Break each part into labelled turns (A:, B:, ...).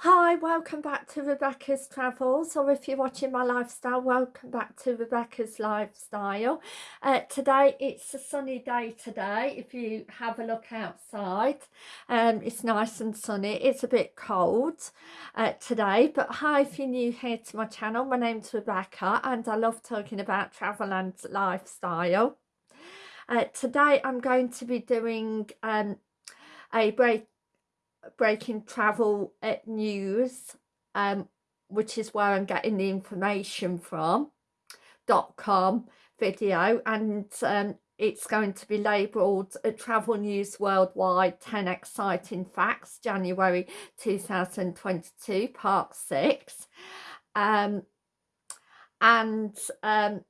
A: Hi, welcome back to Rebecca's Travels, or if you're watching my lifestyle, welcome back to Rebecca's Lifestyle. Uh, today, it's a sunny day today, if you have a look outside. Um, it's nice and sunny, it's a bit cold uh, today, but hi if you're new here to my channel, my name's Rebecca and I love talking about travel and lifestyle. Uh, today, I'm going to be doing um, a break breaking travel news um, which is where I'm getting the information from dot com video and um, it's going to be labelled a travel news worldwide 10 exciting facts January 2022 part 6 um, and um,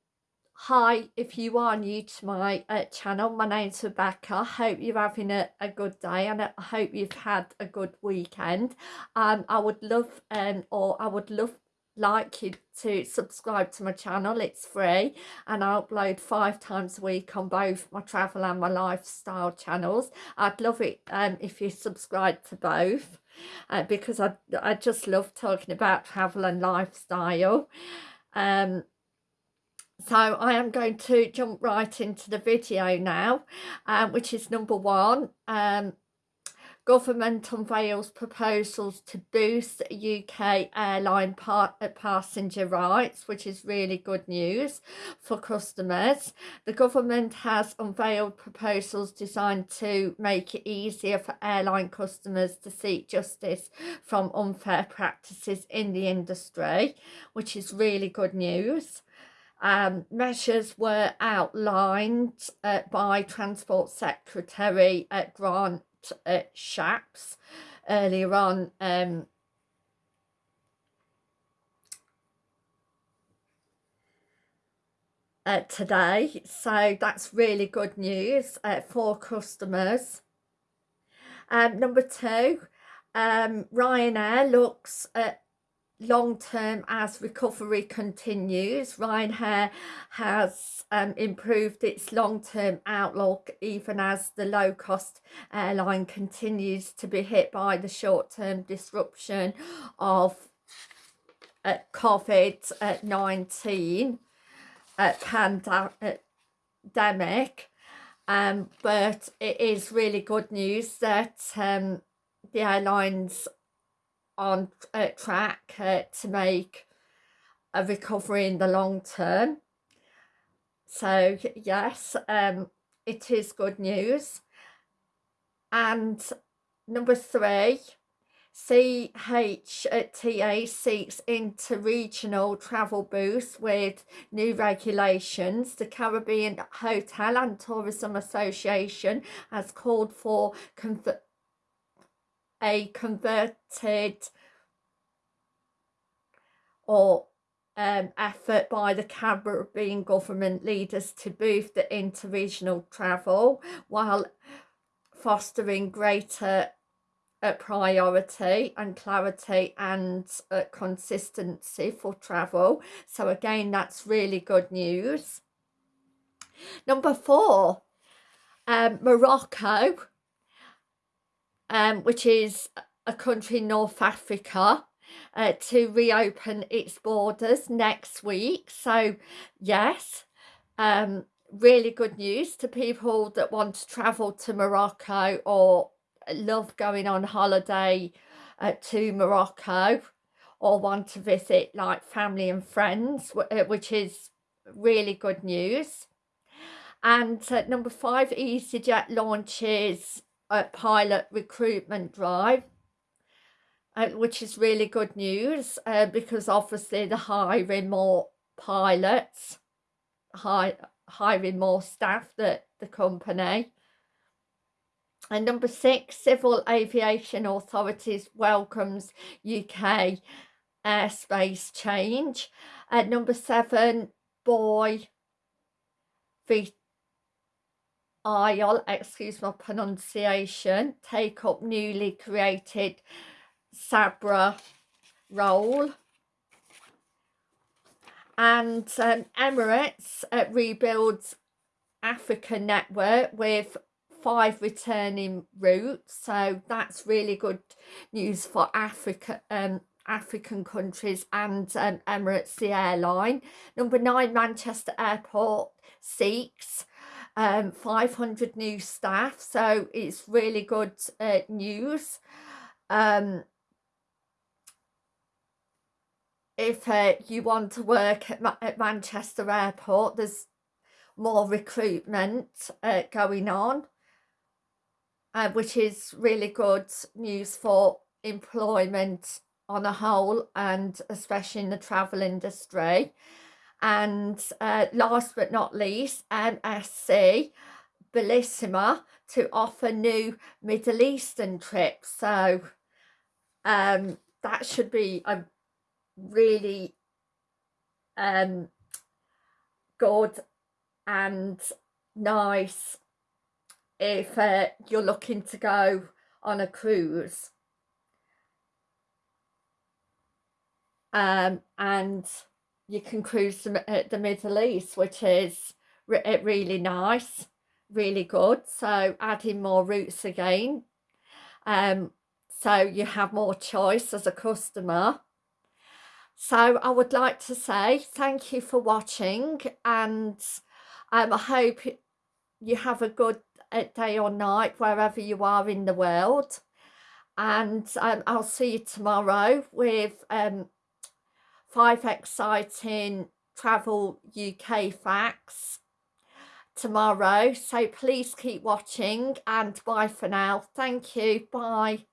A: Hi, if you are new to my uh, channel, my name's Rebecca. I hope you're having a, a good day and I hope you've had a good weekend. Um, I would love um, or I would love like you to subscribe to my channel it's free and I upload five times a week on both my travel and my lifestyle channels I'd love it um, if you subscribe to both uh, because I, I just love talking about travel and lifestyle um, so I am going to jump right into the video now, um, which is number one. Um, government unveils proposals to boost UK airline part, uh, passenger rights, which is really good news for customers. The government has unveiled proposals designed to make it easier for airline customers to seek justice from unfair practices in the industry, which is really good news um, measures were outlined uh, by Transport Secretary uh, Grant uh, Shapps earlier on um, uh, today. So that's really good news uh, for customers. Um, number two, um, Ryanair looks at long term as recovery continues. Ryanair has um, improved its long term outlook even as the low cost airline continues to be hit by the short term disruption of uh, COVID-19 uh, pandemic. Um, but it is really good news that um, the airlines on uh, track uh, to make a recovery in the long term. So yes, um, it is good news. And number three, CHTA seeks inter-regional travel boost with new regulations. The Caribbean Hotel and Tourism Association has called for a converted or um, effort by the Caribbean government leaders to boost the interregional travel while fostering greater uh, priority and clarity and uh, consistency for travel. So again, that's really good news. Number four, um, Morocco um, which is a country in North Africa, uh, to reopen its borders next week. So, yes, um, really good news to people that want to travel to Morocco or love going on holiday uh, to Morocco or want to visit like family and friends, uh, which is really good news. And uh, number five, EasyJet launches a pilot recruitment drive uh, which is really good news uh, because obviously they're hiring more pilots hi hiring more staff that the company. And number six civil aviation authorities welcomes uk airspace change. At number seven boy I'll, excuse my pronunciation, take up newly created Sabra role. And um, Emirates uh, rebuilds Africa network with five returning routes so that's really good news for Africa um African countries and um, Emirates the airline number nine Manchester Airport seeks um 500 new staff so it's really good uh, news. Um if uh, you want to work at, Ma at Manchester Airport there's more recruitment uh, going on uh, which is really good news for employment on a whole and especially in the travel industry and uh, last but not least MSC Bellissima to offer new Middle Eastern trips. So um, that should be a really um, good and nice if uh, you're looking to go on a cruise. Um, and you can cruise the, uh, the Middle East which is re uh, really nice really good so adding more routes again. Um, so you have more choice as a customer. So I would like to say thank you for watching and um, I hope you have a good uh, day or night wherever you are in the world. And um, I'll see you tomorrow with um, five exciting travel UK facts tomorrow. So please keep watching and bye for now. Thank you. Bye